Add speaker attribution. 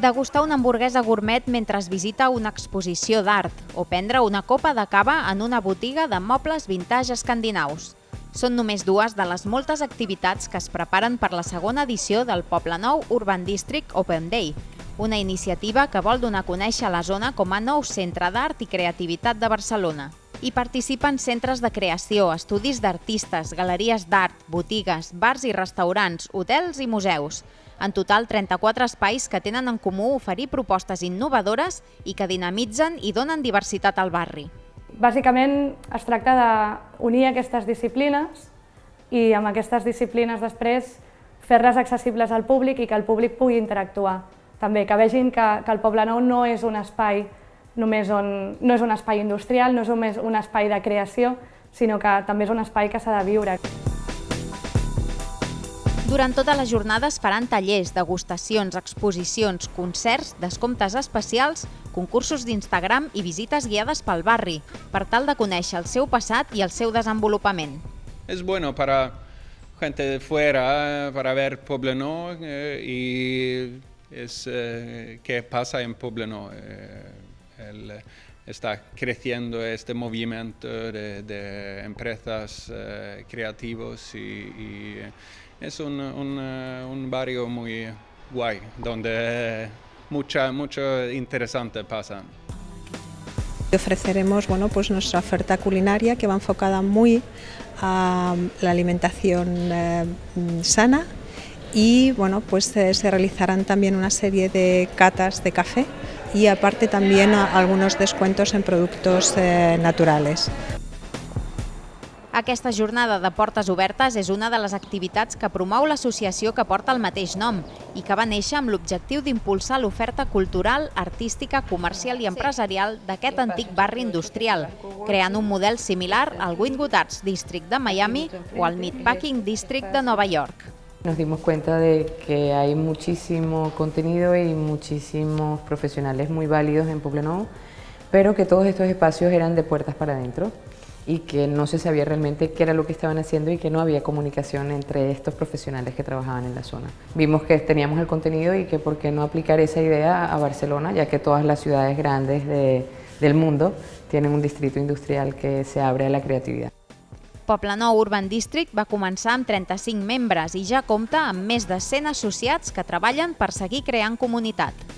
Speaker 1: Degustar una hamburguesa gourmet mentre es visita una exposició d'art o prendre una copa de cava en una botiga de mobles vintage escandinaus. Són només dues de les moltes activitats que es preparen per la segona edició del Poble Nou Urban District Open Day, una iniciativa que vol donar a conèixer la zona com a nou centre d'art i creativitat de Barcelona. Hi participen centres de creació, estudis d'artistes, galeries d'art, botigues, bars i restaurants, hotels i museus. En total, 34 espais que tenen en comú oferir propostes innovadores i que dinamitzen i donen diversitat al barri.
Speaker 2: Bàsicament es tracta d'unir aquestes disciplines i amb aquestes disciplines després fer-les accessibles al públic i que el públic pugui interactuar. També que vegin que, que el Poble Nou no és un espai només on, no és un espai industrial, no és només un espai de creació, sinó que també és un espai que s'ha de viure.
Speaker 1: Durant tota la jornada es faran tallers, degustacions, exposicions, concerts, descomptes especials, concursos d'Instagram i visites guiades pel barri, per tal de conèixer el seu passat i el seu desenvolupament.
Speaker 3: Es bueno para gente de fuera, para ver Pobleno eh, y es eh, qué pasa en Pobleno. Eh, está creciendo este movimiento de, empresas eh, creativos y, y es un, un, barrio muy guay, donde mucha, mucho interesante pasa.
Speaker 4: Ofreceremos bueno, pues nuestra oferta culinaria que va enfocada muy a la alimentación eh, sana y bueno, pues eh, se realizarán también una serie de catas de café y aparte también algunos descuentos en productos eh, naturales.
Speaker 1: Aquesta jornada de portes obertes és una de les activitats que promou l'associació que porta el mateix nom i que va néixer amb l'objectiu d'impulsar l'oferta cultural, artística, comercial i empresarial d'aquest antic barri industrial, creant un model similar al Wynwood Arts District de Miami o al Meatpacking District de Nova York.
Speaker 5: Nos dimos cuenta de que hay muchísimo contenido y muchísimos profesionales muy válidos en Poblenou, pero que todos estos espacios eran de puertas para adentro y que no se sabía realmente qué era lo que estaban haciendo y que no había comunicación entre estos profesionales que trabajaban en la zona. Vimos que teníamos el contenido y que por qué no aplicar esa idea a Barcelona, ya que todas las ciudades grandes de, del mundo tienen un distrito industrial que se abre a la creatividad.
Speaker 1: Poblenou Urban District va començar amb 35 membres i ja compta amb més de 100 associats que treballen per seguir creant comunitat.